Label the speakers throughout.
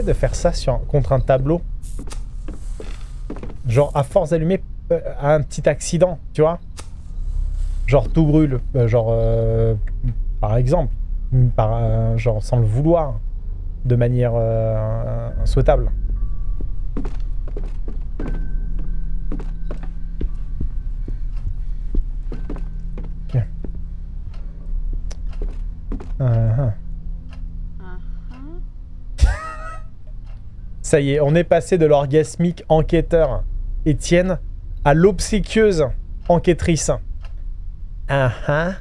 Speaker 1: de faire ça contre un tableau. Genre, à force d'allumer euh, un petit accident, tu vois Genre, tout brûle. Euh, genre, euh, par exemple. Par, genre, sans le vouloir. De manière souhaitable. Ça y est, on est passé de l'orgasmique enquêteur Étienne à l'obséquieuse enquêtrice. Ah ah.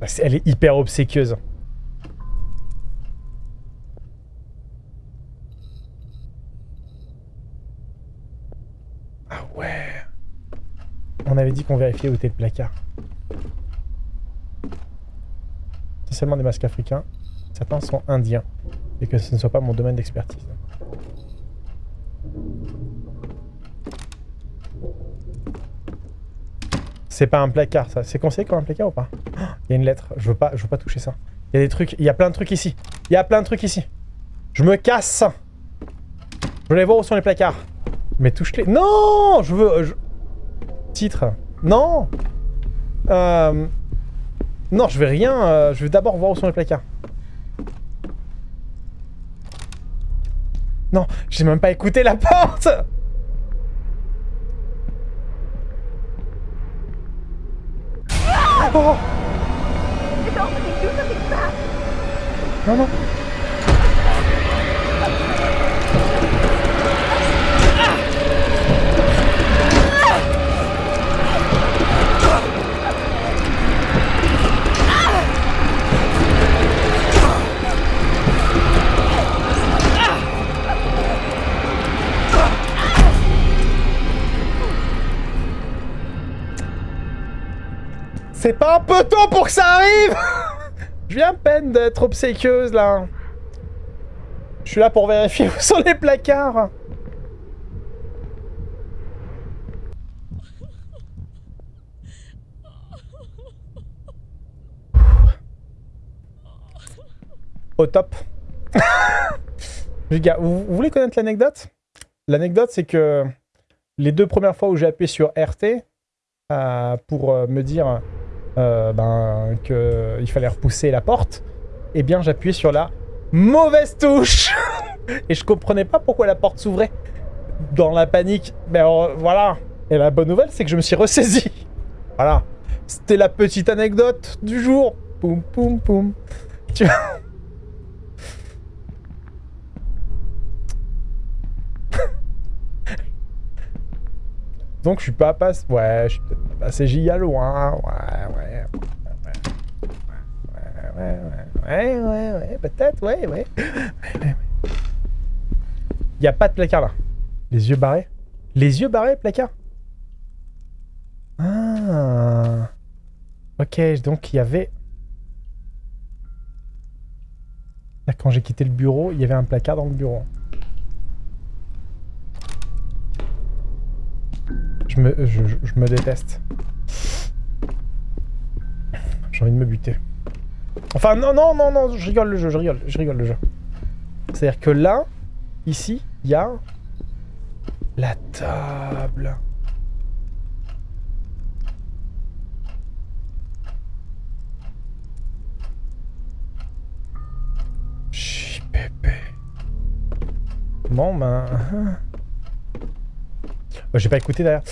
Speaker 1: Bah, Elle est hyper obséquieuse. Ah ouais. On avait dit qu'on vérifiait où était le placard. C'est seulement des masques africains. Certains sont indiens. Et que ce ne soit pas mon domaine d'expertise. C'est pas un placard, ça. C'est conseillé comme un placard ou pas? Il y a une lettre. Je veux pas, je veux pas toucher ça. Il y a des trucs. Il y a plein de trucs ici. Il y a plein de trucs ici. Je me casse. Je aller voir où sont les placards. Mais touche-les. Non Je veux... Titre. Non Euh... Non, je vais rien. euh, Je vais d'abord voir où sont les placards. Non, j'ai même pas écouté la porte. Oh. Non, non. C'est pas un peu tôt pour que ça arrive Je viens à peine d'être obséquieuse, là. Je suis là pour vérifier où sont les placards. Au top. Les gars, vous, voulez connaître l'anecdote? L'anecdote, c'est que les deux premières fois où j'ai appuyé sur RT euh, pour euh, me dire euh, ben, qu'il fallait repousser la porte, eh bien j'appuyais sur la mauvaise touche Et je comprenais pas pourquoi la porte s'ouvrait. Dans la panique, ben alors, voilà. Et la bonne nouvelle, c'est que je me suis ressaisi. Voilà. C'était la petite anecdote du jour. Poum, poum, poum. Tu vois? Donc je suis pas passé... Ouais, je suis peut-être pas passé giga loin. Ouais, ouais. Ouais, ouais, ouais. Ouais, ouais. Peut-être, ouais, ouais. Ouais, ouais, ouais. Y a pas de placard là. Les yeux barrés Les yeux barrés, placard Ah. Ok, donc il y avait... Quand j'ai quitté le bureau, il y avait un placard dans le bureau. Je me, je, me déteste. J'ai envie de me buter. Enfin, non, non, non, non, je rigole le jeu, je rigole, je rigole le jeu. C'est-à-dire que là, ici, il y a la table. Pépé. Bon, ben... Euh, J'ai pas écouté d'ailleurs.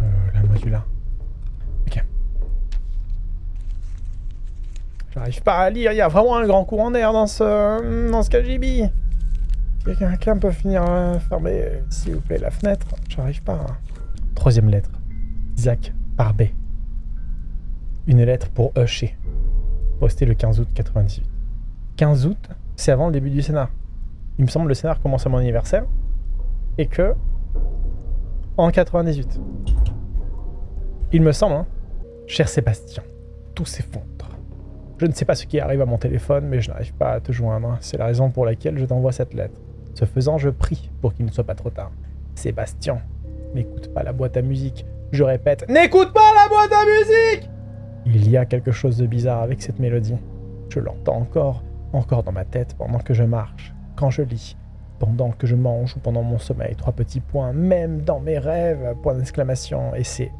Speaker 1: Euh, la modula. Ok. J'arrive pas à lire, il y a vraiment un grand courant d'air dans ce, dans ce KGB. Quelqu'un peut finir à fermer, euh, s'il vous plaît, la fenêtre J'arrive pas. hein. Troisième lettre. Isaac Barbet. Une lettre pour Usher. Postée le 15 août 98. 15 août, c'est avant le début du scénar. Il me semble que le scénar commence à mon anniversaire et que en 98. Il me semble, hein. Cher Sébastien, tout s'effondre. Je ne sais pas ce qui arrive à mon téléphone, mais je n'arrive pas à te joindre. C'est la raison pour laquelle je t'envoie cette lettre. Ce faisant, je prie pour qu'il ne soit pas trop tard. Sébastien, n'écoute pas la boîte à musique. Je répète, n'écoute pas la boîte à musique Il y a quelque chose de bizarre avec cette mélodie. Je l'entends encore, encore dans ma tête pendant que je marche, quand je lis, pendant que je mange ou pendant mon sommeil. Trois petits points, même dans mes rêves, point d'exclamation. Et c'est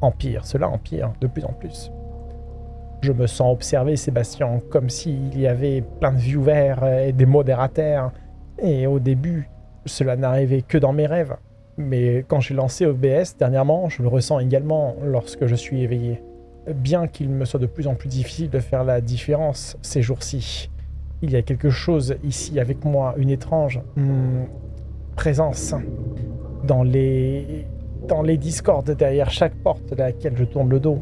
Speaker 1: empire, cela empire de plus en plus. Je me sens observé, Sébastien, comme s'il y avait plein de ouverts et des modérateurs. Et au début, cela n'arrivait que dans mes rêves. Mais quand j'ai lancé OBS dernièrement, je le ressens également lorsque je suis éveillé. Bien qu'il me soit de plus en plus difficile de faire la différence ces jours-ci. Il y a quelque chose ici avec moi, une étrange hmm, présence dans les, dans discordes derrière chaque porte à laquelle je tourne le dos.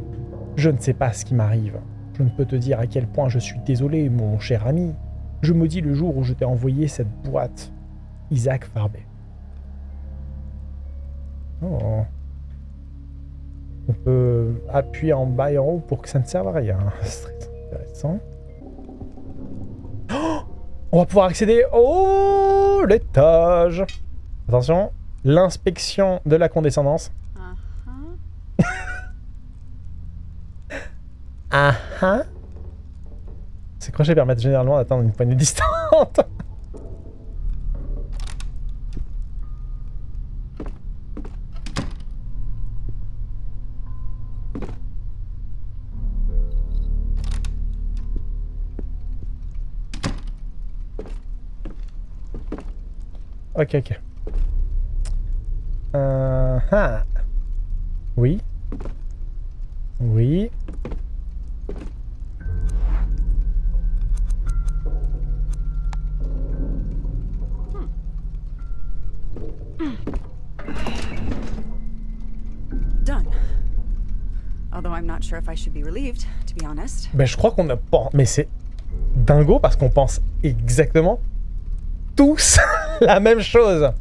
Speaker 1: Je ne sais pas ce qui m'arrive. Je ne peux te dire à quel point je suis désolé, mon cher ami. Je me dis le jour où je t'ai envoyé cette boîte. Isaac Farbet. Oh. On peut appuyer en bas et en haut pour que ça ne serve à rien. C'est très intéressant. On va pouvoir accéder au l'étage. Attention, l'inspection de la condescendance. Ah ah Ces crochets permettent généralement d'atteindre une poignée distante. Ok, ok. Euh, ah. Oui. Oui.
Speaker 2: Done. Although I'm not sure if I should be relieved, to be honest.
Speaker 1: Ben, je crois qu'on a pas... Mais c'est dingo parce qu'on pense exactement tous la même chose.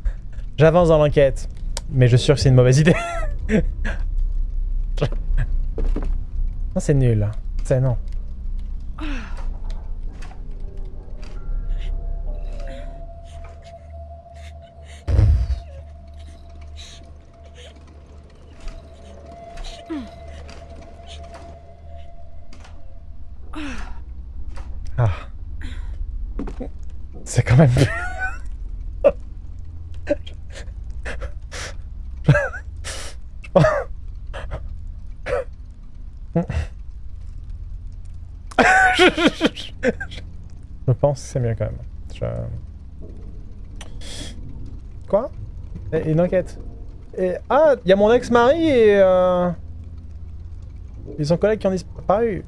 Speaker 1: J'avance dans l'enquête. Mais je suis sûr que c'est une mauvaise idée. non, c'est nul. C'est non. Ah. C'est quand même... Je pense que c'est mieux quand même. Quoi? Une enquête. Et... Ah, il y a mon ex-mari et... Euh... Et son collègue qui ont disparu.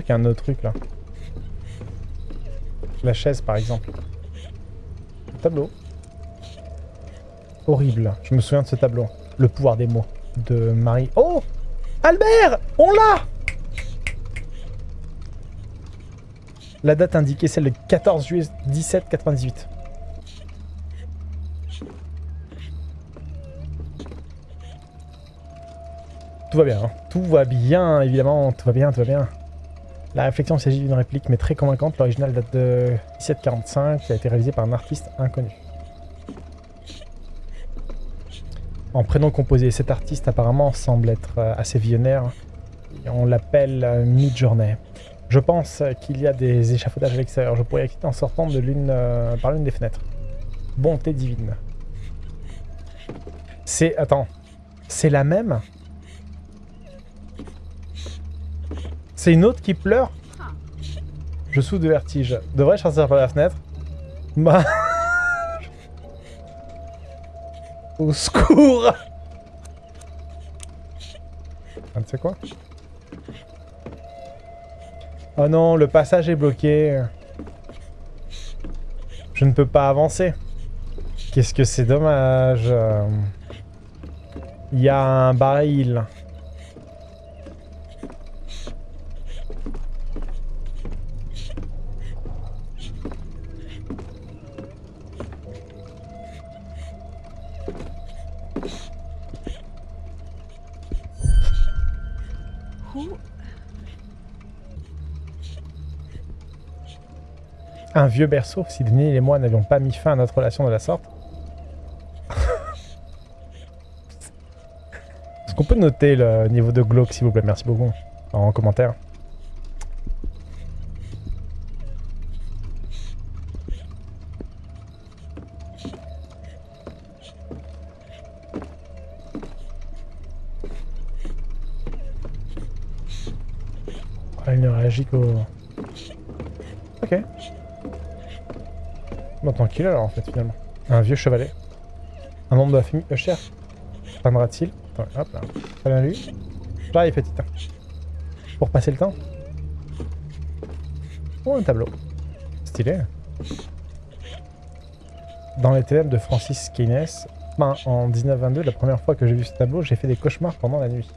Speaker 1: Qu'il y a un autre truc là. La chaise par exemple. Le tableau. Horrible. Je me souviens de ce tableau. Le pouvoir des mots. De Marie. Oh Albert On l'a La date indiquée, c'est le 14 juillet 1798. Tout va bien, hein. tout va bien, évidemment, tout va bien, tout va bien. La réflexion s'agit d'une réplique mais très convaincante. L'original date de 1745 qui a été réalisé par un artiste inconnu. En prénom composé, cet artiste apparemment semble être euh, assez visionnaire. On l'appelle euh, Midjourney. Je pense qu'il y a des échafaudages à l'extérieur. Je pourrais quitter en sortant de l'une euh, par l'une des fenêtres. Bonté divine. C'est... Attends. C'est la même C'est une autre qui pleure Je souffre de vertige. Devrais-je sortir par la fenêtre Bah... Au secours Ah, tu sais quoi? Oh non, le passage est bloqué. Je ne peux pas avancer. Qu'est-ce que c'est dommage. Il y a un baril. Un vieux berceau, si Denis et moi n'avions pas mis fin à notre relation de la sorte. Est-ce qu'on peut noter le niveau de glauque, s'il vous plaît? Merci beaucoup. En commentaire. Ah, il ne réagit qu'au... Ok. Tranquille alors en fait finalement. Un vieux chevalet. Un membre de la famille Usher. Peindra-t-il hop là. Très bien lui. J'arrive petit. hein. Pour passer le temps. Oh un tableau. Stylé. Dans les ténèbres de Francis Keynes, en 1922, la première fois que j'ai vu ce tableau, j'ai fait des cauchemars pendant la nuit.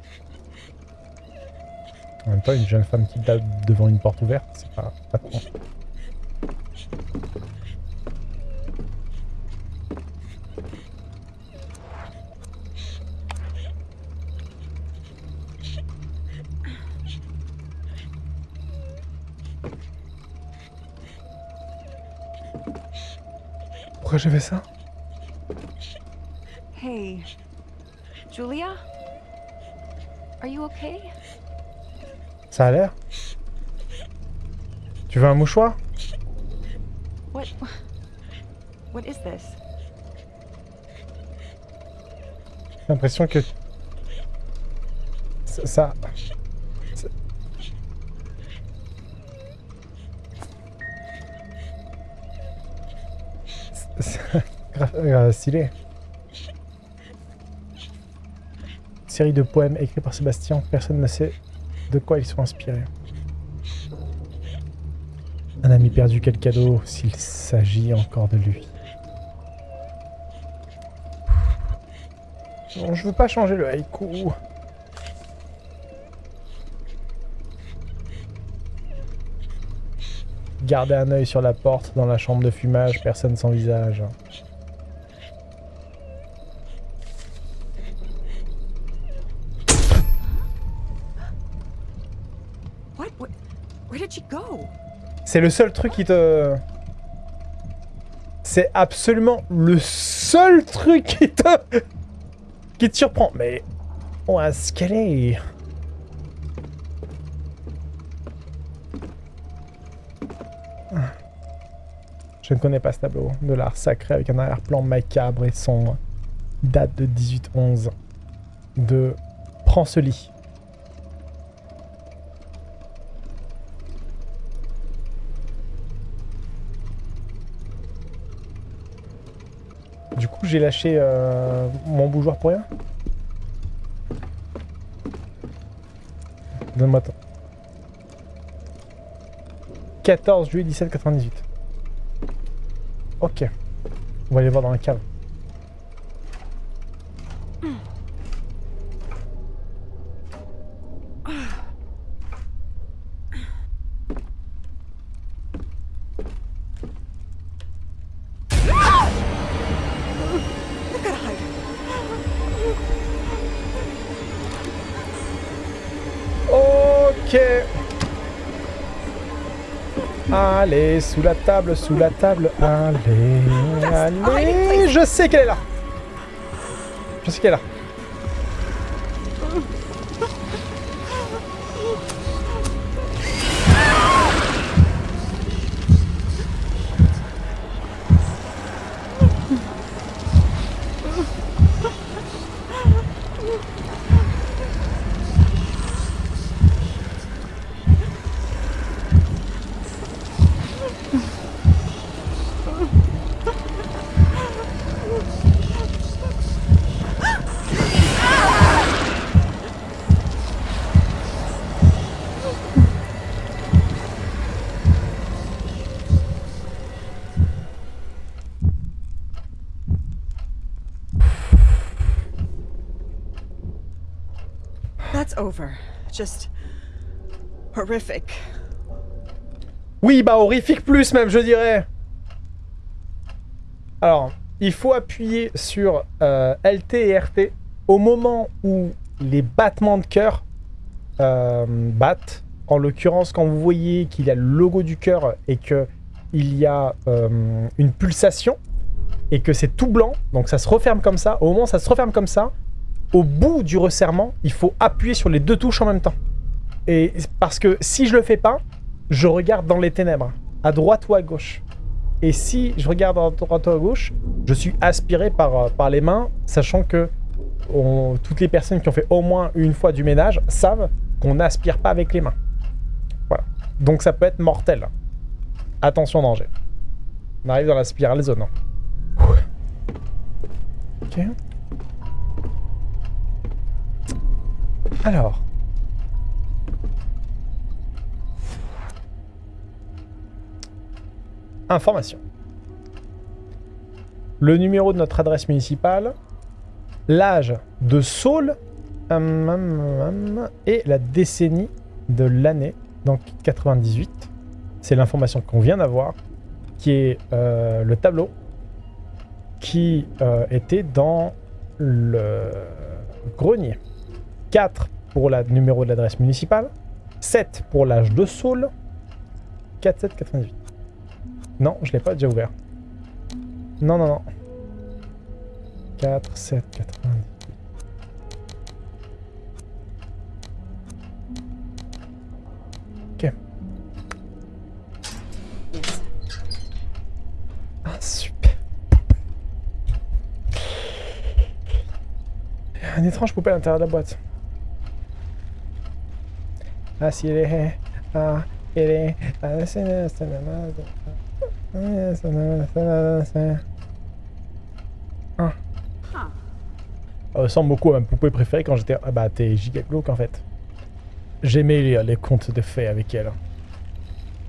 Speaker 1: En même temps, une jeune femme qui date devant une porte ouverte, c'est pas, pas. J'ai fait ça
Speaker 2: Hey, Julia? Are you okay?
Speaker 1: Ça a l'air Tu veux un mouchoir?
Speaker 2: What? What is this?
Speaker 1: J'ai l'impression que... Ça... euh, stylé. Série de poèmes écrits par Sébastien, personne ne sait de quoi ils sont inspirés. Un ami perdu, quel cadeau s'il s'agit encore de lui. Non, je veux pas changer le haïku. Gardez un œil sur la porte dans la chambre de fumage, personne sans visage. C'est le seul truc qui te... C'est absolument le seul truc qui te... qui te surprend. Mais... Où est-ce qu'elle est Je ne connais pas ce tableau de l'art sacré avec un arrière-plan macabre et son date de 1811 de Prends ce lit. J'ai lâché euh, mon bougeoir pour rien Donne-moi ton. 14 juillet 1798. Ok. On va aller voir dans la cave. Ok. Allez, sous la table, sous la table. Allez, allez. Je sais qu'elle est là. Je sais qu'elle est là.
Speaker 2: Just horrific.
Speaker 1: Oui, bah horrifique plus même, je dirais. Alors, il faut appuyer sur euh, LT et RT au moment où les battements de cœur euh, battent. En l'occurrence, quand vous voyez qu'il y a le logo du cœur et que il y a euh, une pulsation et que c'est tout blanc, donc ça se referme comme ça. Au moment où ça se referme comme ça, au bout du resserrement, il faut appuyer sur les deux touches en même temps. Et parce que si je le fais pas, je regarde dans les ténèbres, à droite ou à gauche. Et si je regarde à droite ou à gauche, je suis aspiré par, euh, par les mains, sachant que on- toutes les personnes qui ont fait au moins une fois du ménage savent qu'on n'aspire pas avec les mains. Voilà. Donc ça peut être mortel. Attention danger. On arrive dans la spirale zone. Ok. Alors. Information. Le numéro de notre adresse municipale, l'âge de Saul hum, hum, hum, et la décennie de l'année, donc 98. C'est l'information qu'on vient d'avoir, qui est euh, le tableau qui euh, était dans le grenier. 4 pour le numéro de l'adresse municipale, 7 pour l'âge de Saul, 4, 7, 98. Non, je l'ai pas déjà ouvert. Non, non, non. 4, 7, 98. Ok. Ah, super. Un étrange poupée à l'intérieur de la boîte. Ah, si elle est... Ah, elle est... Ah, c'est... c'est- c'est- c'est- c'est- Ah.
Speaker 2: Huh.
Speaker 1: Elle ressemble beaucoup à ma poupée préférée quand j'étais... Ah bah, t'es giga glauque, en fait. J'aimais lire les contes de fées avec elle.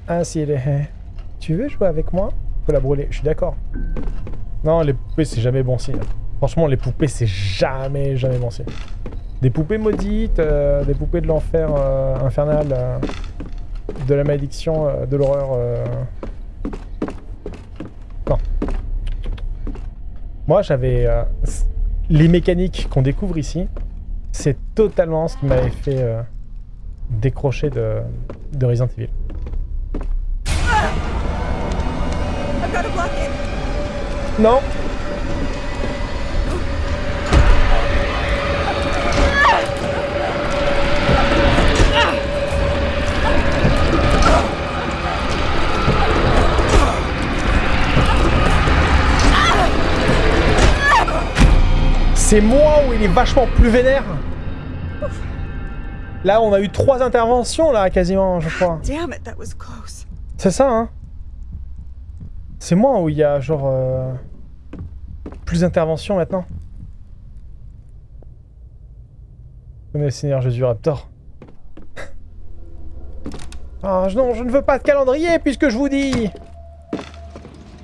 Speaker 1: Ah, si elle est... Tu veux jouer avec moi? Faut la brûler, je suis d'accord. Non, les poupées, c'est jamais bon signe. Franchement, les poupées, c'est jamais, jamais bon signe. Des poupées maudites, euh, des poupées de l'enfer euh, infernal, euh, de la malédiction, de l'horreur. Non. Moi, j'avais... les mécaniques qu'on découvre ici, c'est totalement ce qui m'avait fait décrocher de, de Resident Evil.
Speaker 2: It.
Speaker 1: Non C'est moi où il est vachement plus vénère Là, on a eu trois interventions, là, quasiment, je crois.
Speaker 2: Close.
Speaker 1: C'est ça, hein C'est moi où il y a, genre... euh, plus d'interventions, maintenant. Connais le Seigneur Jésus Raptor. Ah non, je ne veux pas de calendrier, puisque je vous dis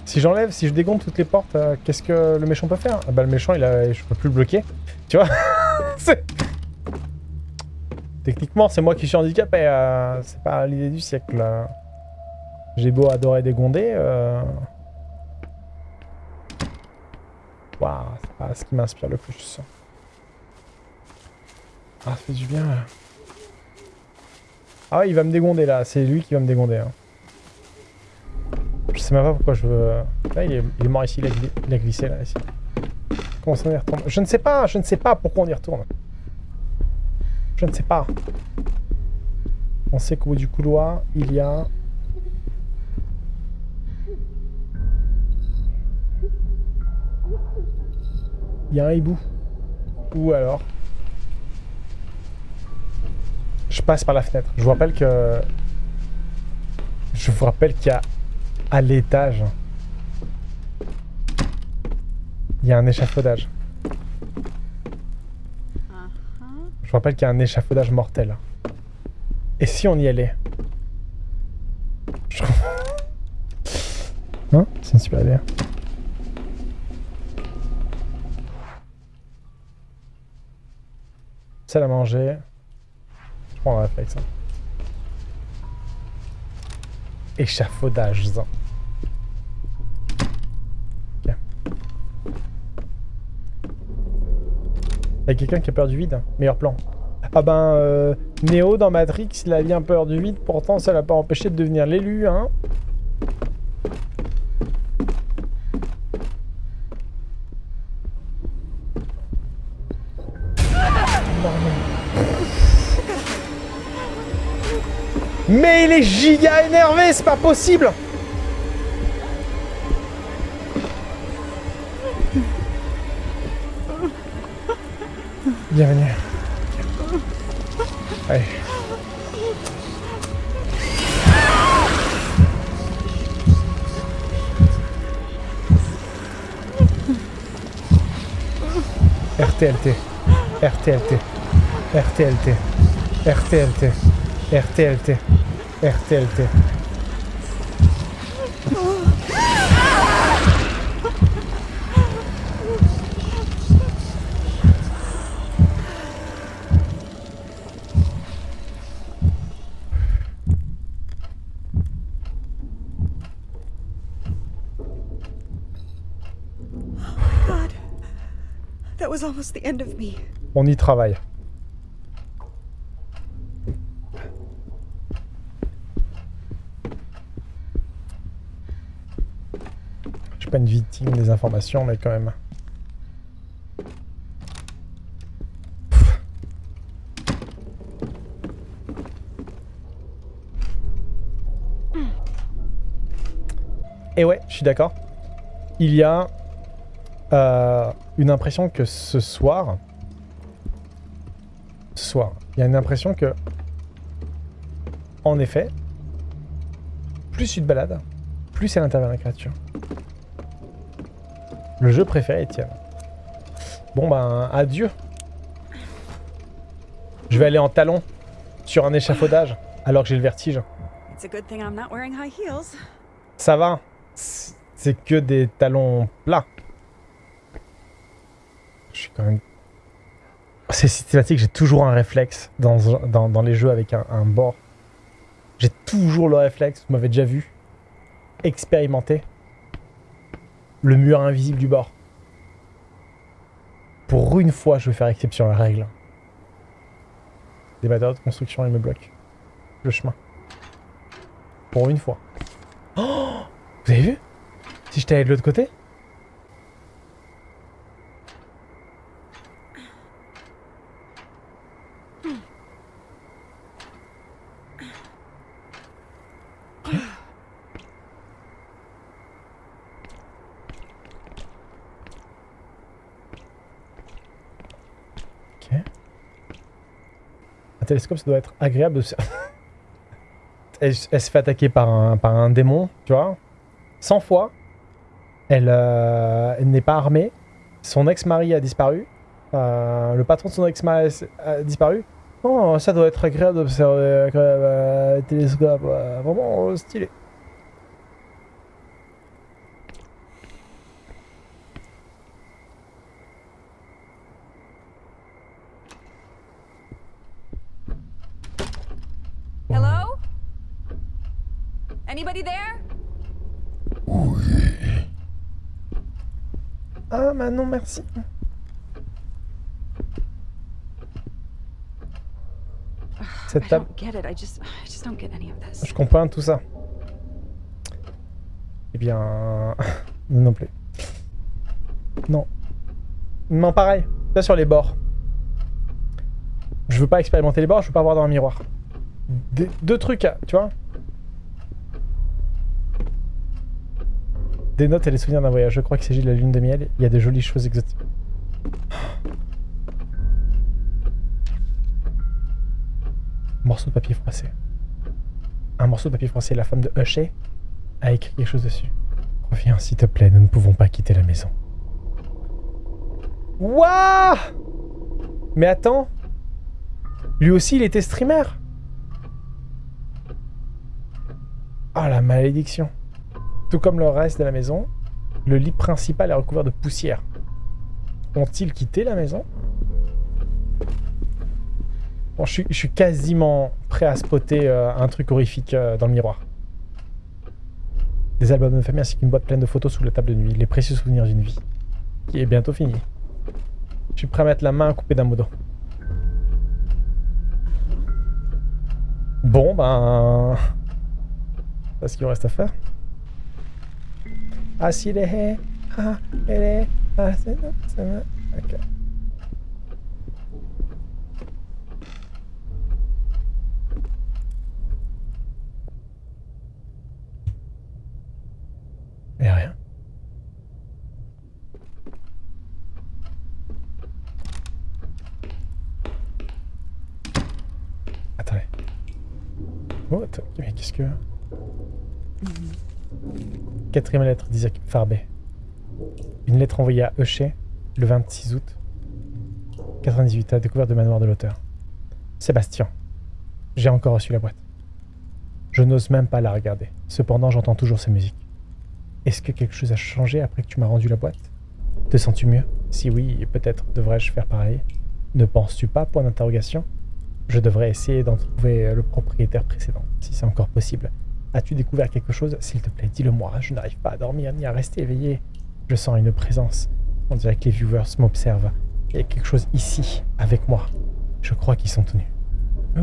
Speaker 1: Si j'enlève, si je dégonde toutes les portes, euh, qu'est-ce que le méchant peut faire? Ah bah le méchant, il a... je peux plus le bloquer. Tu vois Techniquement, c'est moi qui suis handicapé. euh, c'est pas l'idée du siècle. euh. J'ai beau adorer dégonder. Waouh, c'est pas ce qui m'inspire le plus. Ah, ça fait du bien. Ah ouais, il va me dégonder là. C'est lui qui va me dégonder. hein. Je sais même pas pourquoi je veux... Là, il est, mort ici. Il a, il a glissé là, ici. Comment ça on y retourne? Je ne sais pas. Je ne sais pas pourquoi on y retourne. Je ne sais pas. On sait qu'au bout du couloir, il y a... Il y a un hibou. Ou alors... Je passe par la fenêtre. Je vous rappelle que... Je vous rappelle qu'il y a à l'étage... Il y a un échafaudage.
Speaker 2: Uh-huh.
Speaker 1: Je vous rappelle qu'il y a un échafaudage mortel. Et si on y allait? Je- Hein C'est une super idée. Salle à manger. Je prends un réflexe. hein. Échafaudage. Y'a quelqu'un qui a peur du vide Meilleur plan. Ah ben, euh, Neo dans Matrix, il a bien peur du vide, pourtant ça l'a pas empêché de devenir l'élu, hein Mais il est giga énervé, c'est pas possible Bienvenue. Allez. RTLT. RTLT. RTLT. RTLT. RTLT. RTLT. On y travaille. Je suis pas une victime des informations, mais quand même. Et ouais, je suis d'accord. Il y a euh, une impression que ce soir, ce soir, il y a une impression que, en effet, plus tu te balades, plus elle intervient la créature. Le jeu préféré Étienne. Bon ben, adieu. Je vais aller en talon sur un échafaudage alors que j'ai le vertige. Ça va. C'est que des talons plats. C'est systématique, j'ai toujours un réflexe dans, les jeux avec un, bord. J'ai toujours le réflexe, vous m'avez déjà vu, expérimenté, le mur invisible du bord. Pour une fois, je vais faire exception à la règle. Des matériaux de construction, ils me bloquent le chemin. Pour une fois. Oh Vous avez vu? Si j'étais allé de l'autre côté Ok. Un télescope, ça doit être agréable de elle, elle se fait attaquer par un, par un démon, tu vois 100 fois. Elle, euh, elle n'est pas armée. Son ex-mari a disparu. Euh, le patron de son ex-mari a disparu. Oh, ça doit être agréable d'observer même euh, télescope. vraiment stylé.
Speaker 2: Hello? Anybody there?
Speaker 1: Ah, bah non, merci. Cette
Speaker 2: I
Speaker 1: table,
Speaker 2: don't get it. I just, I just don't get of this.
Speaker 1: je comprends tout ça. Eh bien, non plus. Non. Non, pareil. Là sur les bords. Je veux pas expérimenter les bords, je veux pas voir dans un miroir. Des- deux trucs, tu vois. Des notes et les souvenirs d'un voyage. Je crois qu'il s'agit de la lune de miel. Il y a de jolies choses exotiques. Morceau de papier froissé. Un morceau de papier froissé. La femme de Hushay a écrit quelque chose dessus. Reviens, s'il te plaît, nous ne pouvons pas quitter la maison. Wouah Mais attends Lui aussi, il était streamer Ah, la malédiction Tout comme le reste de la maison, le lit principal est recouvert de poussière. Ont-ils quitté la maison? Bon, je suis, quasiment prêt à spotter euh, un truc horrifique euh, dans le miroir. Des albums de famille ainsi qu'une boîte pleine de photos sous la table de nuit. Les précieux souvenirs d'une vie. Qui est bientôt finie. Je suis prêt à mettre la main à couper d'un modo. Bon, ben... C'est ce qu'il reste à faire. Así deje. Ah, ere. Ah, se me. Ok. Et rien. Attendez. Oh, attends, mais qu'est-ce que... Quatrième lettre d'Isaac Farbet. Une lettre envoyée à Eucher le 26 août 98 à découverte de manoir de l'auteur. Sébastien, j'ai encore reçu la boîte. Je n'ose même pas la regarder. Cependant, j'entends toujours ces musiques. Est-ce que quelque chose a changé après que tu m'as rendu la boîte? Te sens-tu mieux? Si oui, peut-être devrais-je faire pareil. Ne penses-tu pas Point d'interrogation? Je devrais essayer d'en trouver le propriétaire précédent, si c'est encore possible. As-tu découvert quelque chose? S'il te plaît, dis-le-moi. Je n'arrive pas à dormir ni à rester éveillé. Je sens une présence. On dirait que les viewers m'observent. Il y a quelque chose ici, avec moi. Je crois qu'ils sont tenus. Oh.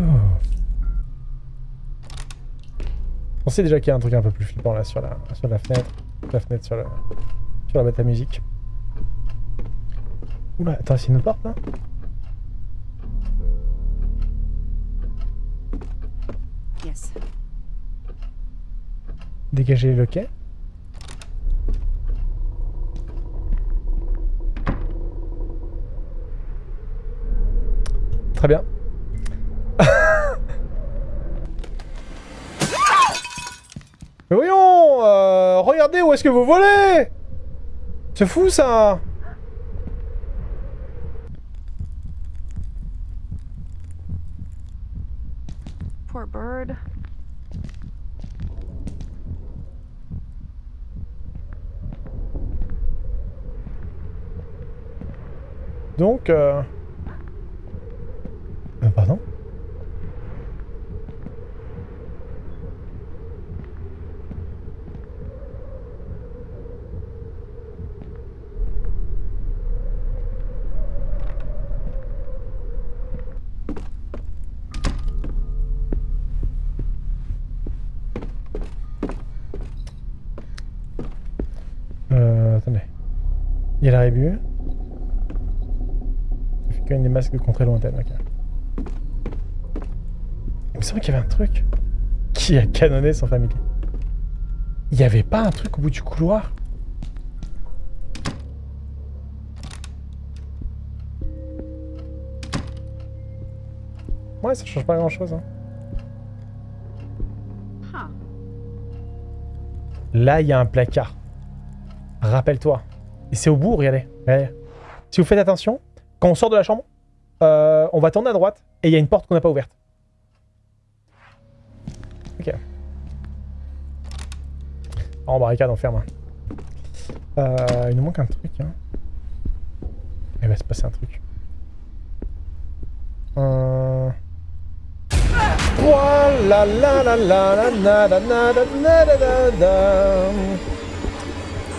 Speaker 1: On sait déjà qu'il y a un truc un peu plus flippant là sur la, sur la fenêtre. La fenêtre sur, le, sur la boîte à musique. Oula, attends, c'est une porte là?
Speaker 2: Yes.
Speaker 1: Dégager le quai. Très bien. Voyons euh, Regardez où est-ce que vous volez C'est fou ça
Speaker 2: Poor bird.
Speaker 1: Donc, euh... euh, pardon? Euh, attendez. Il a la même des masques de contrée lointaine, ok. Il me semble qu'il y avait un truc qui a canonné son familier. Il n'y avait pas un truc au bout du couloir? Ouais, ça change pas grand chose. Hein.
Speaker 2: Huh.
Speaker 1: Là, il y a un placard. Rappelle-toi. Et c'est au bout, regardez. regardez. Si vous faites attention, quand on sort de la chambre, euh, on va tourner à droite et il y a une porte qu'on n'a pas ouverte. Ok. Oh, en barricade, on ferme. Euh, il nous manque un truc. Hein. Il va se passer un truc.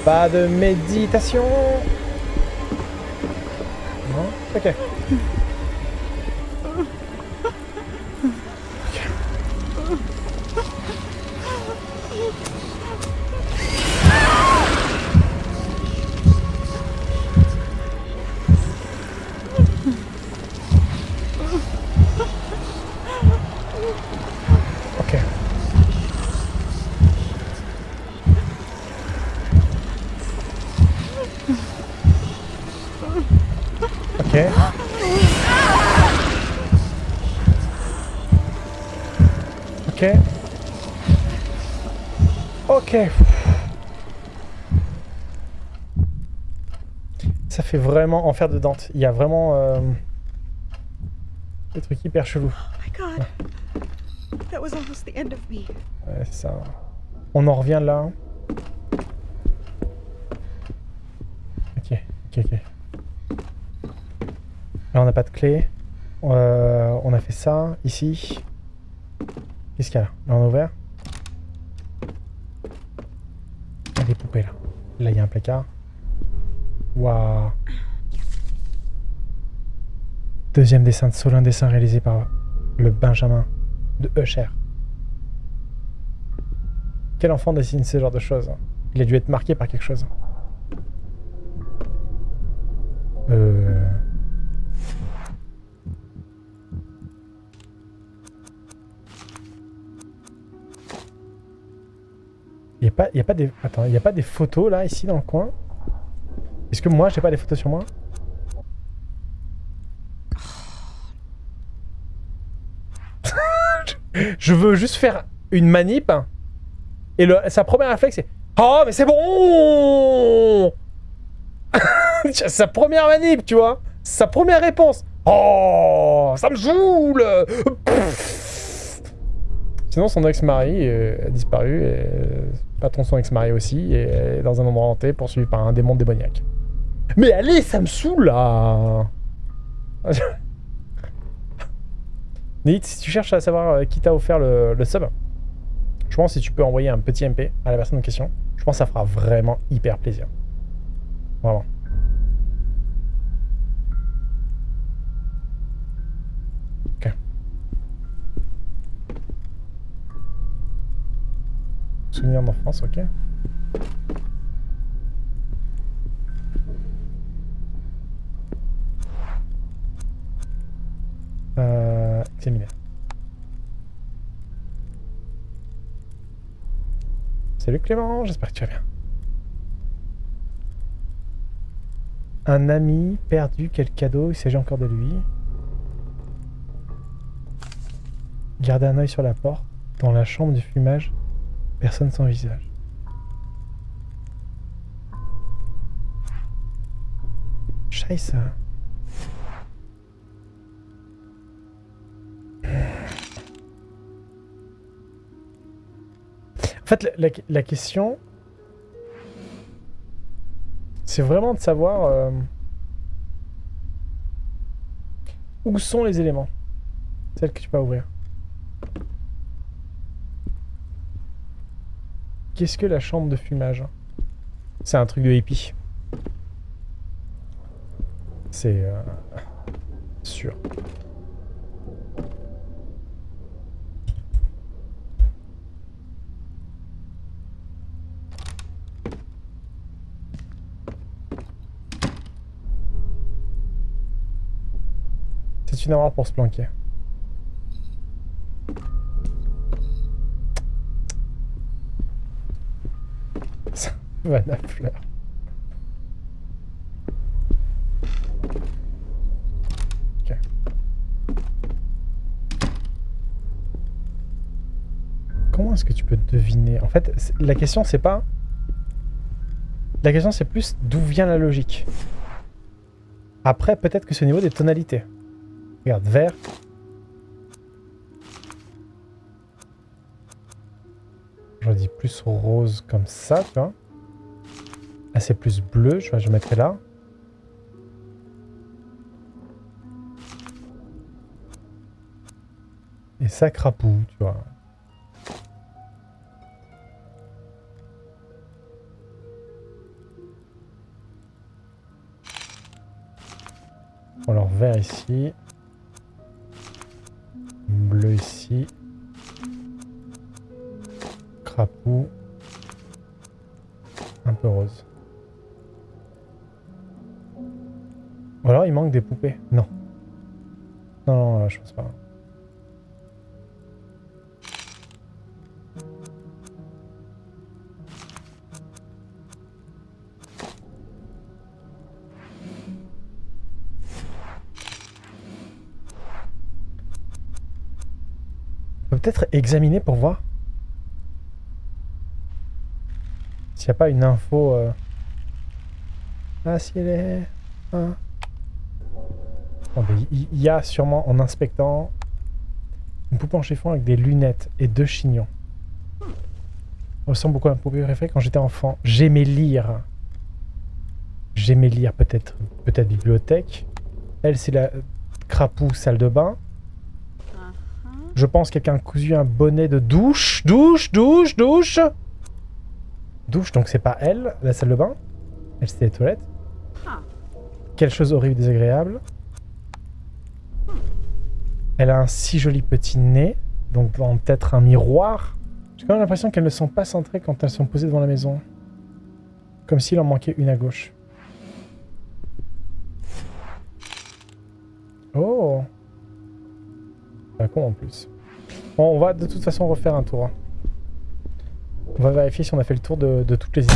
Speaker 1: Pas de méditation. Okay. Fait vraiment enfer de Dante. Il y a vraiment euh, des trucs hyper chelous.
Speaker 2: Oh.
Speaker 1: Ouais, c'est ça. On en revient là. Ok, ok, ok. Là, on n'a pas de clé. Euh, on a fait ça, ici. Qu'est-ce qu'il y a là? Là, on a ouvert. Il y a des poupées, là. Là, il y a un placard. Waouh Deuxième dessin de Solin, dessin réalisé par le Benjamin de Usher. Quel enfant dessine ce genre de choses? Il a dû être marqué par quelque chose. Euh... Il n'y a, pas- a des... A pas des photos là, ici, dans le coin? Est-ce que moi, j'ai pas des photos sur moi? Je veux juste faire une manip. Et le, sa première réflexe, c'est Oh, mais c'est bon Sa première manip, tu vois Sa première réponse. Oh, ça me saoule Sinon, son ex-mari a disparu, et patron son ex-mari aussi, et est dans un endroit hanté, poursuivi par un démon démoniaque. Mais allez, ça me saoule, là si tu cherches à savoir euh, qui t'a offert le, le, sub, je pense que si tu peux envoyer un petit MP à la personne en question, je pense que ça fera vraiment hyper plaisir. Vraiment. Ok. Souvenir d'enfance, ok. Euh, examiner. Salut Clément, j'espère que tu vas bien. Un ami perdu, quel cadeau, il s'agit encore de lui. Garder un œil sur la porte, dans la chambre du fumage, personne sans visage. Scheiße. En fait, la, question, c'est vraiment de savoir euh, où sont les éléments. Celles que tu peux ouvrir. Qu'est-ce que la chambre de fumage C'est un truc de hippie. C'est euh, sûr. Pour se planquer. Vanna fleur. Comment est-ce que tu peux deviner? En fait, la question c'est pas... La question c'est plus d'où vient la logique. Après, peut-être que c'est au niveau des tonalités. Regarde, vert. Je dis plus rose comme ça, tu vois. Là, c'est plus bleu, je, je mettrai là. Et ça, crapaud, tu vois. Alors, vert ici ici. Crapaud. Un peu rose. Ou alors il manque des poupées. Non. Non, peut-être examiner pour voir s'il n'y a pas une info. Euh... Ah, si elle est. Il y a sûrement en inspectant une poupée en chiffon avec des lunettes et deux chignons. Ressemble beaucoup à un poupée préférée quand j'étais enfant. J'aimais lire. J'aimais lire peut-être peut-être bibliothèque. Elle, c'est la crapaud salle de bain. Je pense quelqu'un a cousu un bonnet de douche. Douche, douche, douche Douche, donc c'est pas elle, la salle de bain. Elle, c'était les toilettes. Quelque chose horrible, désagréable. Elle a un si joli petit nez. Donc peut-être un miroir. J'ai quand même l'impression qu'elles ne sont pas centrées quand elles sont posées devant la maison. Comme s'il en manquait une à gauche. Oh un con en plus. Bon, on va de toute façon refaire un tour. Hein. On va vérifier si on a fait le tour de, toutes les îles.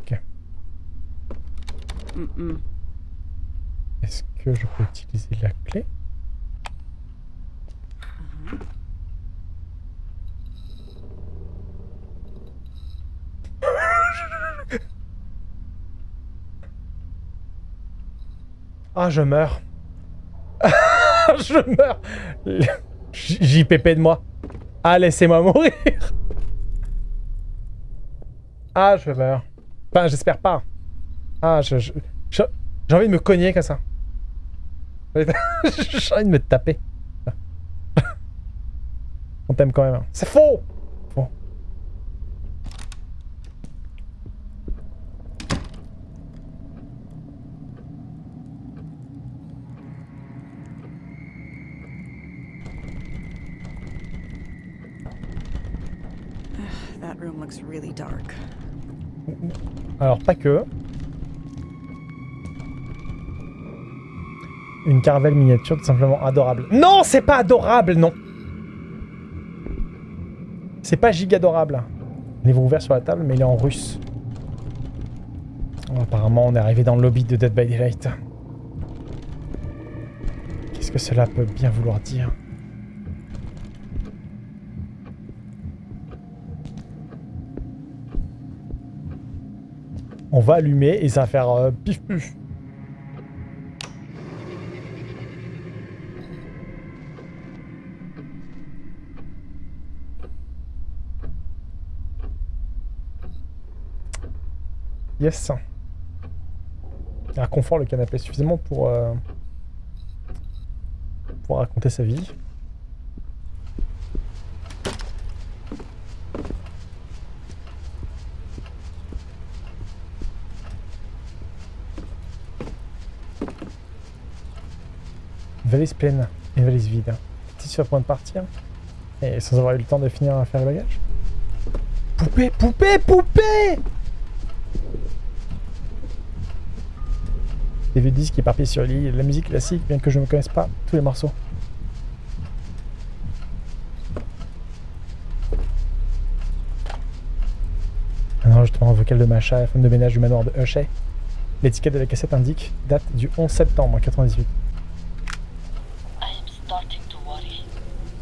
Speaker 2: Okay.
Speaker 1: Est-ce que je peux utiliser la clé? Mm-hmm. Ah, je meurs. je meurs. JPP de moi. Ah, laissez-moi mourir. Ah, je meurs. Enfin, j'espère pas. Ah, je... J'ai envie de me cogner comme ça. J'ai envie de me taper. On t'aime quand même. hein. C'est Faux. Alors, pas que. Une caravelle miniature tout simplement adorable. Non, c'est pas adorable, non C'est pas giga adorable. Livre ouvert sur la table, mais il est en russe. Apparemment, on est arrivé dans le lobby de Dead by Daylight. Qu'est-ce que cela peut bien vouloir dire? On va allumer et ça va faire euh, pif puf. Yes. Il confort le canapé suffisamment pour, euh, pour raconter sa vie. Valise pleine, une valise vide. Petit sur le point de partir. Et sans avoir eu le temps de finir à faire le bagage. Poupée, poupée, poupée Des vieux disques éparpillés sur le lit, la musique classique, bien que je ne connaisse pas tous les morceaux. Un enregistrement vocal de Macha, femme de ménage du manoir de Hushay. L'étiquette de la cassette indique date du 11 septembre 98.
Speaker 3: I am starting to worry.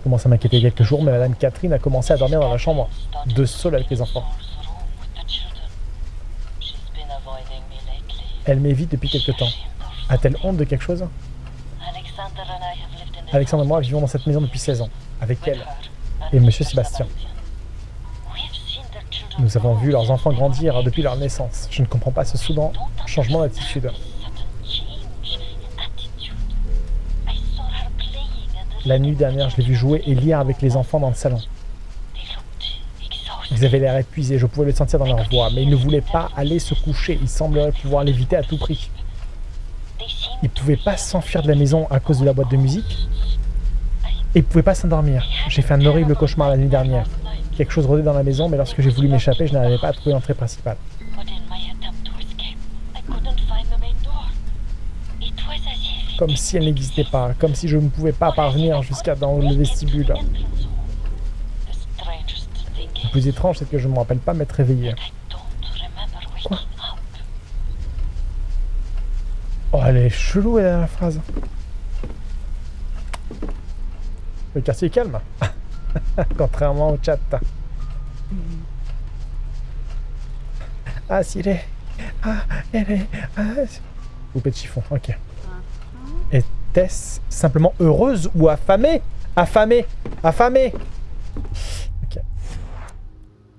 Speaker 1: Commence à m'inquiéter quelques jours, mais Madame Catherine a commencé à dormir dans la chambre de Saul avec les enfants. Elle m'évite depuis quelque temps. A-t-elle honte de quelque chose? Alexandre et moi vivons dans cette maison depuis 16 ans, avec elle. et Monsieur. Sébastien. Nous avons vu leurs enfants grandir depuis leur naissance. Je ne comprends pas ce soudain changement d'attitude. La nuit dernière, je l'ai vu jouer et lire avec les enfants dans le salon. Ils avaient l'air épuisés, je pouvais le sentir dans leur voix, mais ils ne voulaient pas aller se coucher. Ils sembleraient pouvoir l'éviter à tout prix. Ils ne pouvaient pas s'enfuir de la maison à cause de la boîte de musique. Et ils ne pouvaient pas s'endormir. J'ai fait un horrible cauchemar la nuit dernière. Quelque chose rôdait dans la maison, mais lorsque j'ai voulu m'échapper, je n'arrivais pas à trouver l'entrée principale. Comme si elle n'existait pas, comme si je ne pouvais pas parvenir jusqu'à dans le vestibule. Le plus étrange, c'est que je ne me rappelle pas m'être réveillé.
Speaker 3: I don't remember waking up.
Speaker 1: Oh, elle est chelou, la phrase. Le quartier est calme. Contrairement au chat. Ah, s'il est. Ah, elle est. Ah, Poupée de chiffon, ok. Était-ce simplement heureuse ou affamée? Affamée Affamée Ok.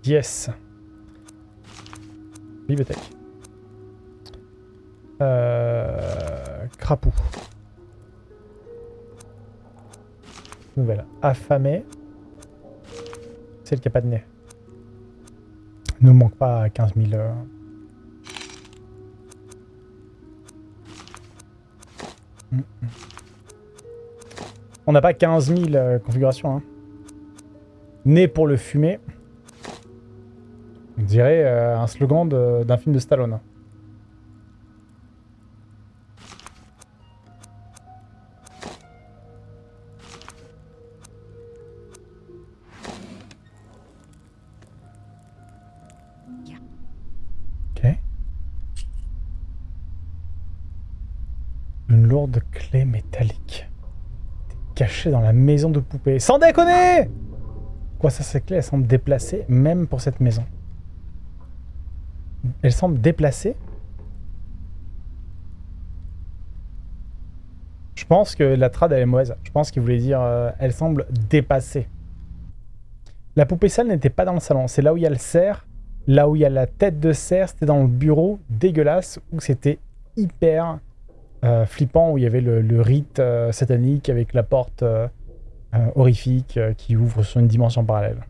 Speaker 1: Yes. Bibliothèque. Euh, crapaud. Nouvelle. Affamé. Celle qui a pas de nez. Nous manque pas 15 000. euh. On n'a pas 15 000 euh, configurations. Hein. Né pour le fumer. On dirait euh, un slogan d'un film de Stallone. Dans la maison de poupée. Sans déconner Quoi ça, ces clés, elles semblent déplacées, même pour cette maison. Elles semblent déplacées Je pense que la trad, elle est mauvaise. Je pense qu'il voulait dire euh, elle semble dépassée. La poupée sale n'était pas dans le salon. C'est là où il y a le cerf. Là où il y a la tête de cerf, c'était dans le bureau dégueulasse où c'était hyper euh, flippant, où il y avait le, le rite euh, satanique avec la porte euh, euh, horrifique euh, qui ouvre sur une dimension parallèle.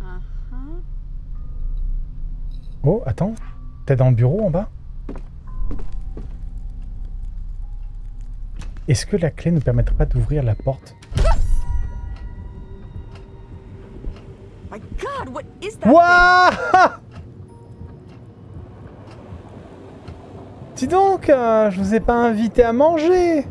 Speaker 2: Uh-huh.
Speaker 1: Oh, attends. T'es dans le bureau en bas? Est-ce que la clé ne permettrait pas d'ouvrir la porte?
Speaker 2: My God, what is that?
Speaker 1: Wouah Dis donc, euh, je vous ai pas invité à manger.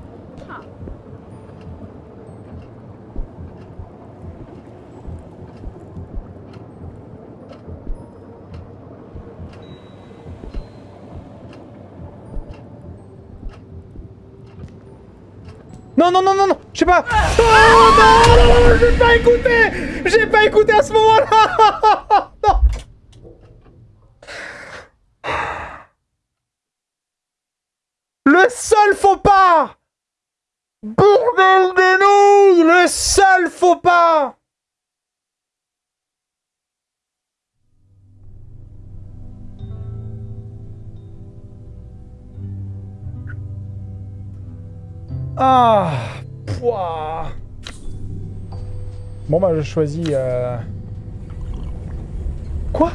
Speaker 1: Non, non, non, non, non, je sais pas. Oh non, non, non, j'ai pas écouté. J'ai pas écouté à ce moment-là Non. Le seul faux pas. Bordel des Le seul faux pas. Ah Pouah. Bon bah je choisis... euh, Quoi?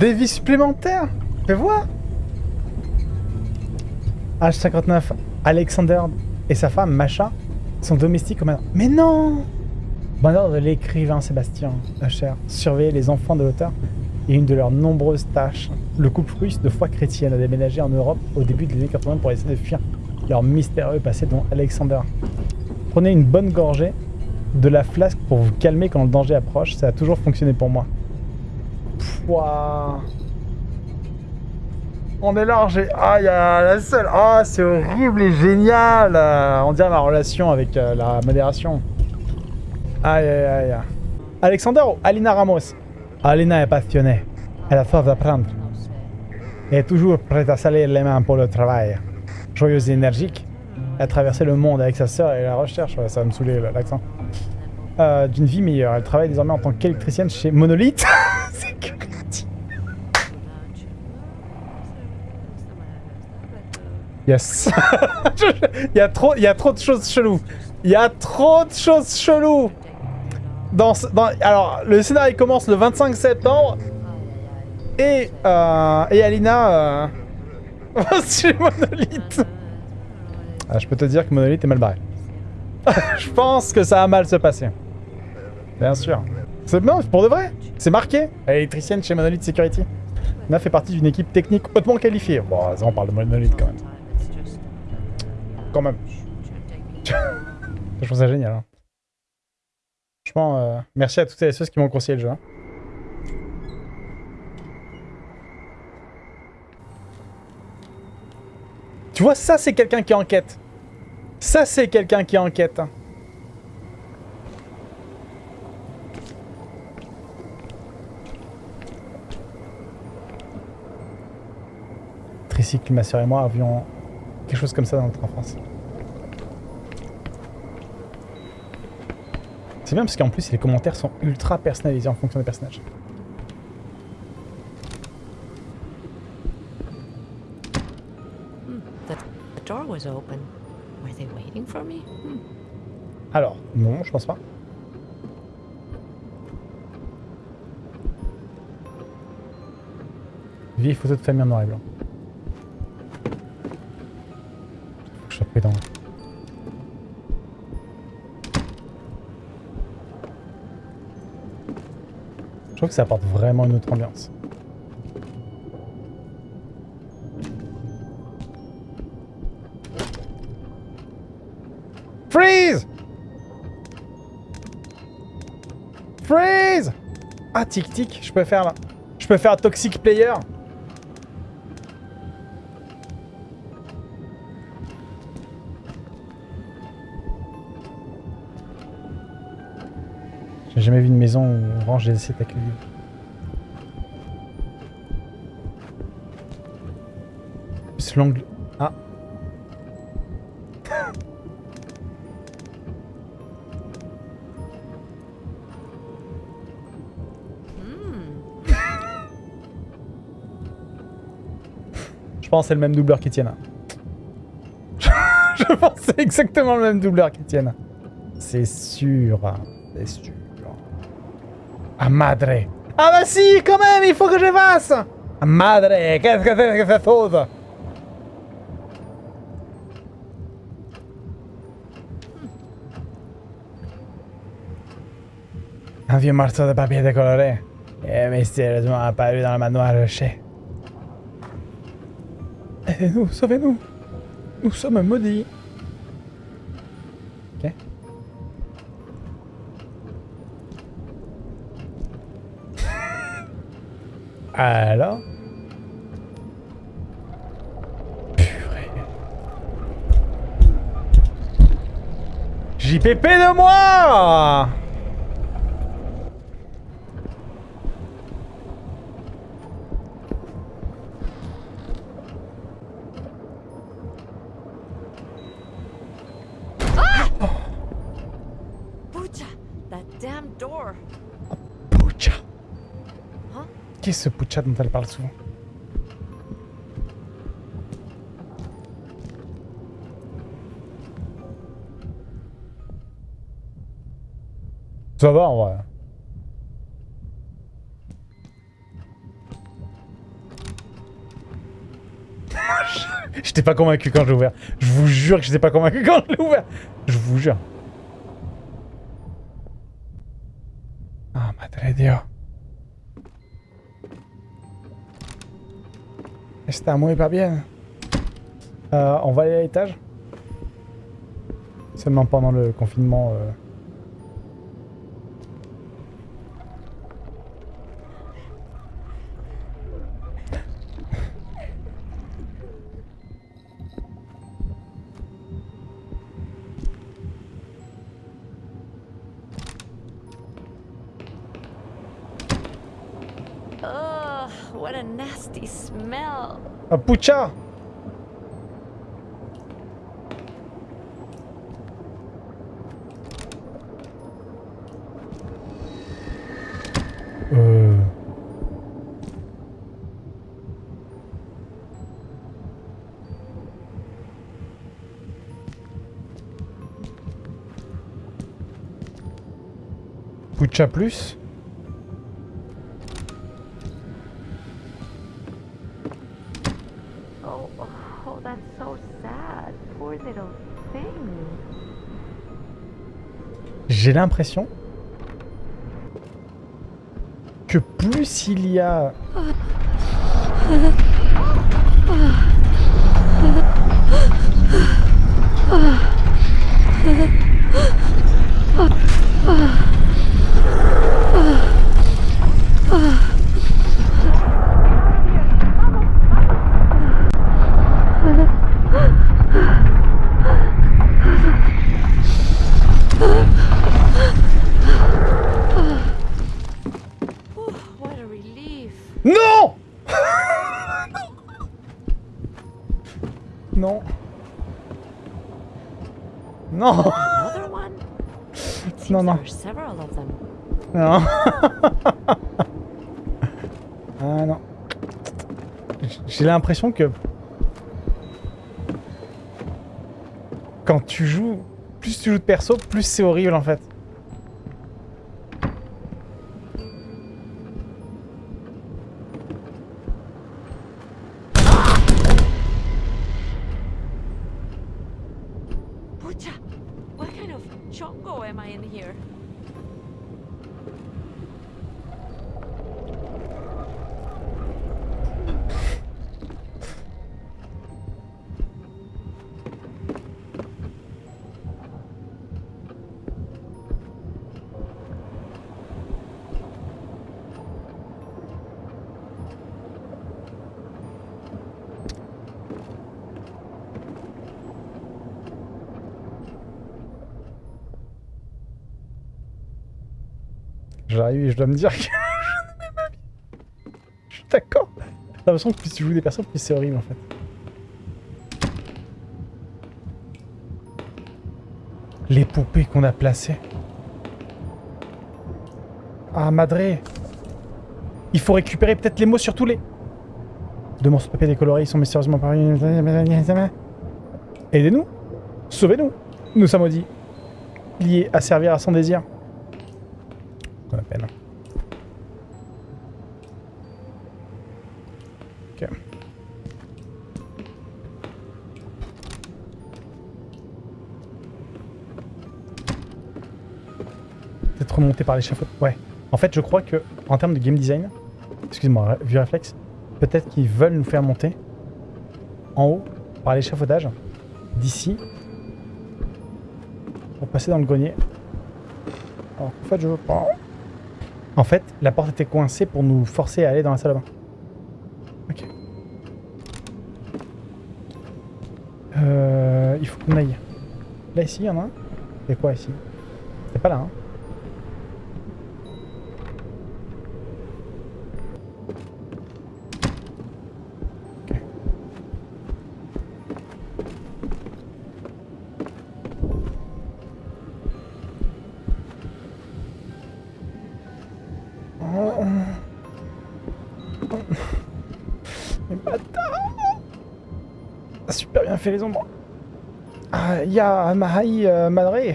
Speaker 1: Des vies supplémentaires Fais voir H59, Alexander et sa femme, Macha, sont domestiques au manoir. Mais non Bonheur de l'écrivain Sébastien Hacher, surveiller les enfants de l'auteur est une de leurs nombreuses tâches. Le couple russe de foi chrétienne a déménagé en Europe au début des années 80 pour essayer de fuir leur mystérieux passé dont Alexander. Prenez une bonne gorgée de la flasque pour vous calmer quand le danger approche, ça a toujours fonctionné pour moi. On est là, j'ai... Ah, y a la seule... Ah, c'est horrible et génial On dirait ma relation avec euh, la modération. Aïe, aïe, aïe. Alexander ou Alina Ramos? Alina est passionnée. Elle a soif d'apprendre. Elle est toujours prête à salir les mains pour le travail. Joyeuse et énergique, elle a traversé le monde avec sa sœur et la recherche, ça va me saouler l'accent, euh, d'une vie meilleure. Elle travaille désormais en tant qu'électricienne chez Monolith. Security. Yes. il, y a trop, il y a trop de choses cheloues. Il y a trop de choses cheloues. Dans, dans- alors, le scénario commence le 25 septembre. Et, euh, et Alina... Euh, Monolith. Ah, je peux te dire que Monolith est mal barré. je pense que ça a mal se passer. Bien sûr. C'est pour de vrai. C'est marqué. Électricienne chez Monolith Security. Nina fait partie d'une équipe technique hautement qualifiée. Bon, on parle de Monolith quand même. Même. Je trouve ça génial. hein. Franchement, euh, merci à toutes et ceux qui m'ont conseillé le jeu. hein. Tu vois, ça c'est quelqu'un qui enquête. Ça c'est quelqu'un qui enquête. hein. Tricycle, ma soeur et moi avions quelque chose comme ça dans notre enfance. C'est bien parce qu'en plus les commentaires sont ultra personnalisés en fonction des personnages.
Speaker 4: Me? Hmm.
Speaker 1: Alors, non, je pense pas. Vieille photo de famille en noir et blanc. Je sois que ça apporte vraiment une autre ambiance. Freeze Freeze Ah, tic tic, je peux faire là. Je peux faire Toxic Player. Jamais vu une maison où on range des assiettes avec les livres. Plus l'angle... Ah. Je pense que c'est le même doubleur qu'Etienne. Je pense que c'est exactement le même doubleur qu'Etienne. C'est sûr. C'est sûr. Ah madre. Ah bah si, quand même, il faut que je fasse. Ah madre, qu'est-ce que c'est que cette chose Un vieux morceau de papier décoloré. Et mystérieusement apparu dans le manoir rocher. Aidez-nous, sauvez-nous. Nous sommes maudits. Alors Purée. JPP de moi Qui est ce Pucha dont elle parle souvent Ça va en vrai. J'étais pas convaincu quand je l'ai ouvert. Je vous jure que j'étais pas convaincu quand je l'ai ouvert. Je vous jure. Ah, madre Dio. Muy pas bien. Euh, on va aller à l'étage Seulement pendant le confinement. euh. Pucha. Euh... Pucha plus l'impression que plus il y a...
Speaker 4: Oh, what a relief.
Speaker 1: Non Non. Non
Speaker 4: Another one? It seems
Speaker 1: No, no.
Speaker 4: there are several of them.
Speaker 1: Non Ah non. J'ai l'impression que... Quand tu joues... Plus tu joues de perso, plus c'est horrible en fait. J'arrive et je dois me dire que. Je suis d'accord. J'ai l'impression que plus tu joues des personnes, plus c'est horrible en fait. Les poupées qu'on a placées. Ah, Madré. Il faut récupérer peut-être les mots sur tous les... Deux morceaux de papier décolorés, ils sont mystérieusement parus. Aidez-nous. Sauvez-nous. Nous sommes maudits. Liés à servir à son désir. Qu'on appelle. Ok. Peut-être remonter par l'échafaud. Ouais. En fait, je crois que en termes de game design, excuse-moi, vue réflexe, peut-être qu'ils veulent nous faire monter en haut par l'échafaudage d'ici pour passer dans le grenier. Alors en fait, je veux pas. En fait, la porte était coincée pour nous forcer à aller dans la salle de bain. Ok. Euh, il faut qu'on aille. Là, ici, il y en a un? C'est quoi ici? C'est pas là, hein les ombres. Ah, il y a Mahai euh.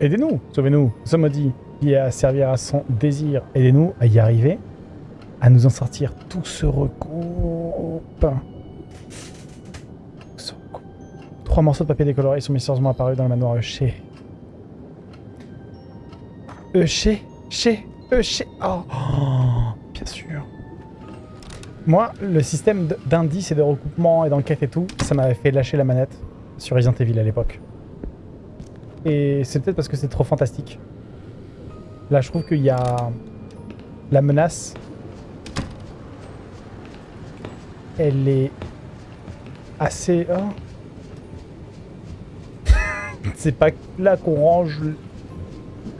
Speaker 1: Aidez-nous, sauvez-nous. Nous sommes maudits. Qui à servir à son désir. Aidez-nous à y arriver. À nous en sortir. Tout se regroupe. Trois morceaux de papier décoloré sont mystérieusement apparus dans le manoir Euché. Euché Euché Oh. Moi, le système d'indices et de recoupement et d'enquête et tout, ça m'avait fait lâcher la manette sur Resident Evil à l'époque. Et c'est peut-être parce que c'est trop fantastique. Là, je trouve qu'il y a la menace. Elle est assez... oh. c'est pas là qu'on range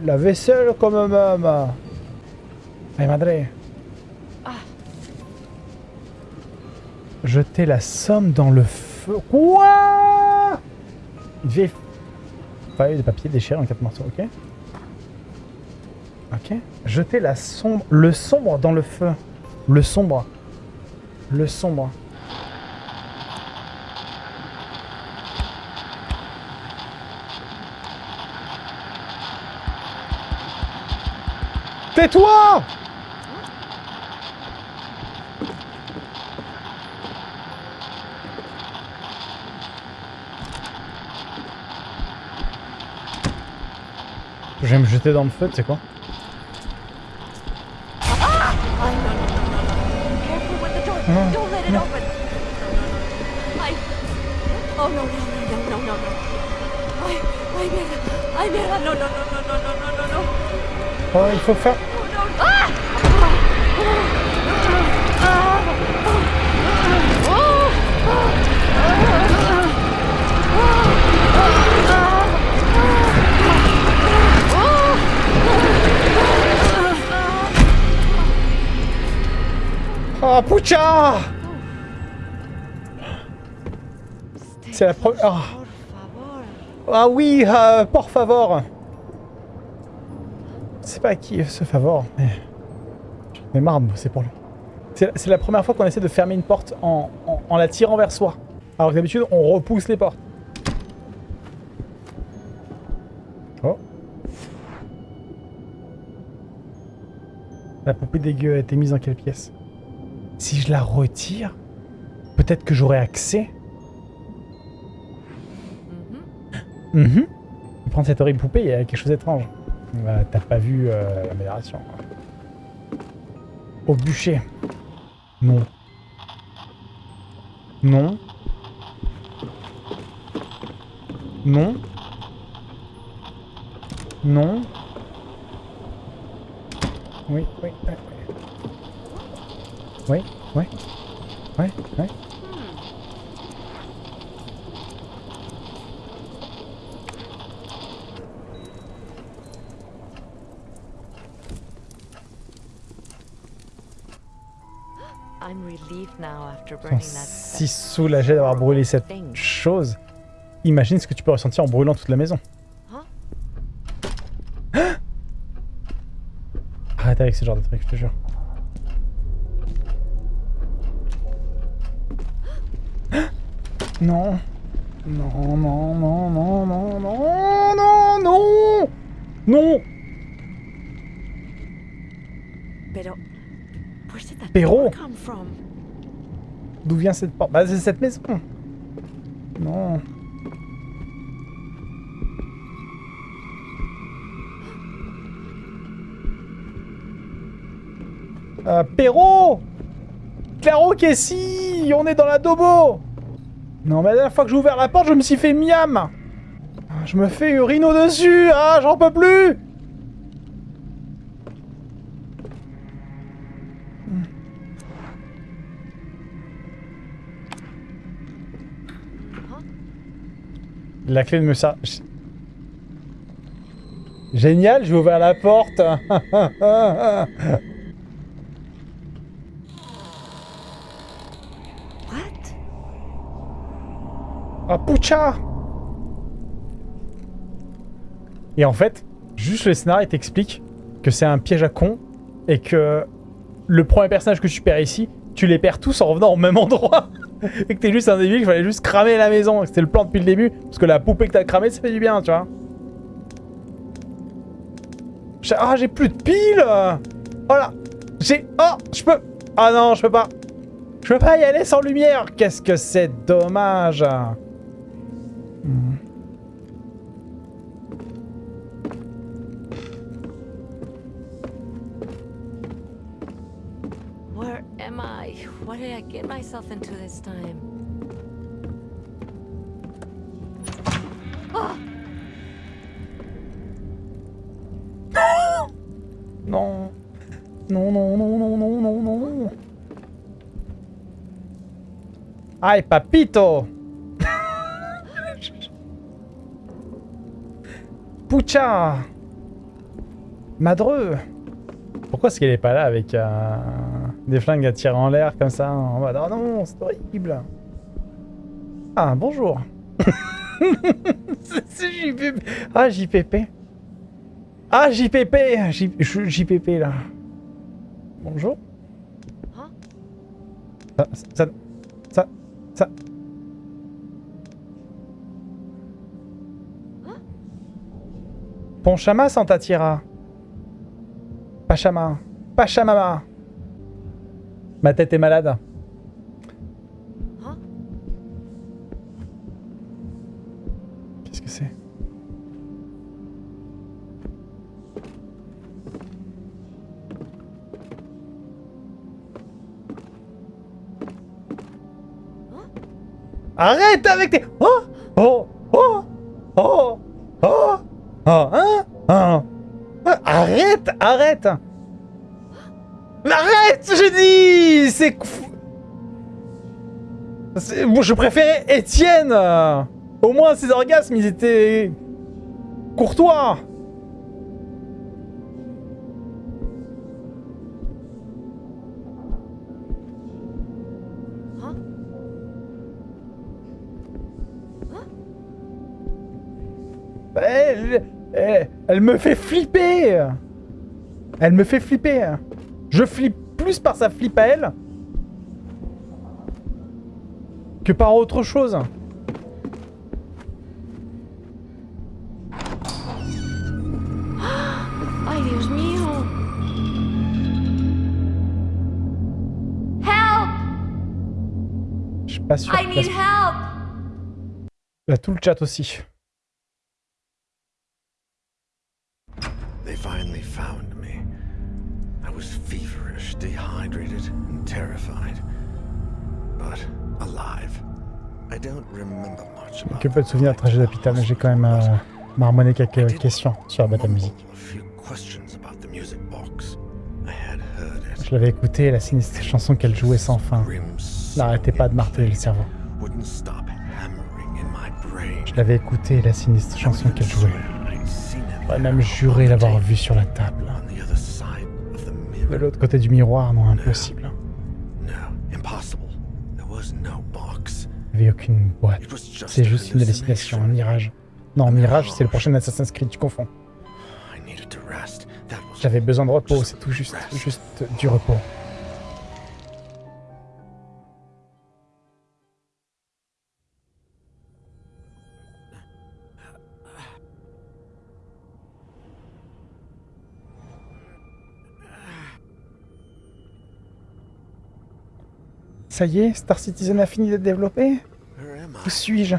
Speaker 1: la vaisselle quand même. Ay, madre. Jeter la somme dans le feu. Quoi? Vieille feuille de papier déchirée en quatre morceaux, ok Ok. Jeter la sombre... Le sombre dans le feu. Le sombre. Le sombre. Tais-toi vais me jeter dans le feu, tu sais quoi
Speaker 2: Careful with the door.
Speaker 1: No,
Speaker 2: Don't Ah,
Speaker 1: pucha C'est la première... Ah. Ah oui, euh, por favor C'est pas à qui ce favor, mais... J'en ai pour lui. C'est la première fois qu'on essaie de fermer une porte en la tirant vers soi. Alors que d'habitude, on repousse les portes. Oh. La poupée dégueu a été mise dans quelle pièce? Si je la retire, peut-être que j'aurai accès Mhm. Prendre cette horrible poupée, il y a quelque chose d'étrange. Bah, T'as pas vu euh, l'amélioration. Au bûcher. Non. Non. Non. Non. Oui, oui, oui. Oui, Ouais.
Speaker 4: Ouais, ouais.
Speaker 1: Si soulagé d'avoir brûlé cette chose. Imagine ce que tu peux ressentir en brûlant toute la maison. Arrête avec ce genre de truc, je te jure. Non. Non, non, non, non, non, non, non, non Non
Speaker 4: Pero?
Speaker 1: D'où vient cette porte? Bah, c'est cette maison. Non. Euh, Perrault Claro Kessi On est dans la Dobo Non, mais la dernière fois que j'ai ouvert la porte, je me suis fait miam. Je me fais urino dessus Ah, j'en peux plus. La clé de me sert... Génial, j'ai ouvert la porte
Speaker 4: What?
Speaker 1: Ah, Poucha Et en fait, juste le scénario t'explique que c'est un piège à con et que le premier personnage que tu perds ici, tu les perds tous en revenant au même endroit. et que t'es juste un débile, qu'il fallait juste cramer la maison. C'était le plan depuis le début. Parce que la poupée que t'as cramée, ça fait du bien, tu vois. Ah, j'ai plus de piles Voilà J'ai... Oh, je peux... Ah non, je peux pas. Je peux pas y aller sans lumière Qu'est-ce que c'est dommage
Speaker 4: Did I get myself into this time?
Speaker 1: Non. Non, non, non, non, non, non, non. Ay, papito Pucha Madreux Pourquoi est-ce qu'elle est pas là avec euh, des flingues à tirer en l'air comme ça en mode, Oh non, c'est horrible Ah, bonjour C'est- JPP Ah, JPP Ah, JPP J- JPP, là. Bonjour.
Speaker 4: Hein
Speaker 1: Ça... Ça... Ça... ça... Ponchama Santatira. Pachama. Pachamama. Ma tête est malade. Qu'est-ce que c'est? Arrête avec tes... Oh! Oh! Oh! Oh! Oh! Oh! Hein? Hein? Arrête Arrête Arrête Je dis C'est... Moi, je préférais Étienne. Au moins, ses orgasmes, ils étaient... courtois. Elle, elle me fait flipper. Elle me fait flipper Je flippe plus par sa flip à elle que par autre chose.
Speaker 4: Ay, Dios mío.
Speaker 2: Help!
Speaker 1: Je suis pas sûr.
Speaker 2: I need help!
Speaker 1: A tout le chat aussi.
Speaker 5: They finally found was feverish, dehydrated, and terrified. But alive. I don't remember much about
Speaker 1: Que peu de souvenirs de trajet d'hôpital, mais j'ai quand même euh, marmonné quelques questions sur la à musique.
Speaker 5: A few questions about the music box. I had heard it.
Speaker 1: Je l'avais écouté, la sinistre chanson qu'elle jouait sans fin. N'arrêtez pas de marteler le cerveau. Je l'avais écouté, la sinistre chanson qu'elle jouait. J'aurais même juré l'avoir vue sur la table. De l'autre côté du miroir, non, impossible. Il n'y avait aucune boîte. C'est juste une hallucination, un mirage. Non, mirage, c'est le prochain Assassin's Creed, tu confonds. J'avais besoin de repos, c'est tout juste, juste du repos. Ça y est, Star Citizen a fini d'être développé Où suis-je?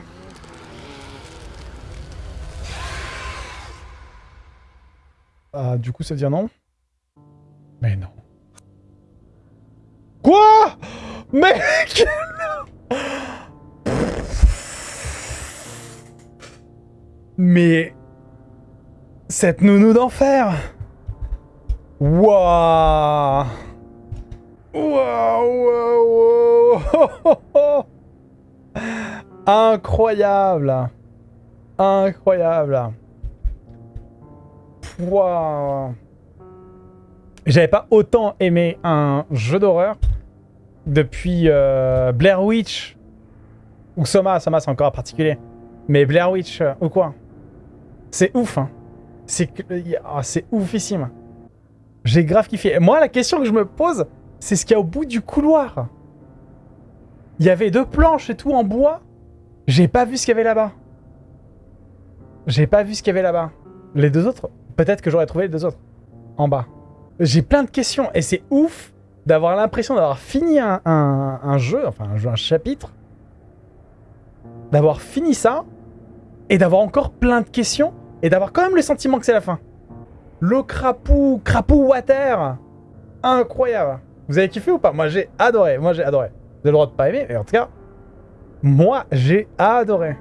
Speaker 1: Ah, du coup, ça veut dire non? Mais non. Quoi? Mec Mais... Cette nounou d'enfer! Waouh! Waouh Waouh waouh Incroyable Incroyable Waouh J'avais pas autant aimé un jeu d'horreur depuis euh, Blair Witch ou Soma, Soma c'est encore particulier. Mais Blair Witch euh, ou quoi C'est ouf, hein. Ah, c'est oufissime. J'ai grave kiffé. Moi, la question que je me pose, c'est ce qu'il y a au bout du couloir. Il y avait deux planches et tout en bois. J'ai pas vu ce qu'il y avait là-bas. J'ai pas vu ce qu'il y avait là-bas. Les deux autres Peut-être que j'aurais trouvé les deux autres. En bas. J'ai plein de questions. Et c'est ouf d'avoir l'impression d'avoir fini un, jeu, enfin un jeu, un chapitre. D'avoir fini ça. Et d'avoir encore plein de questions. Et d'avoir quand même le sentiment que c'est la fin. Le crapou, crapou water. Incroyable. Vous avez kiffé ou pas? Moi j'ai adoré. Moi j'ai adoré. Vous avez le droit de pas aimer, mais en tout cas, moi j'ai adoré.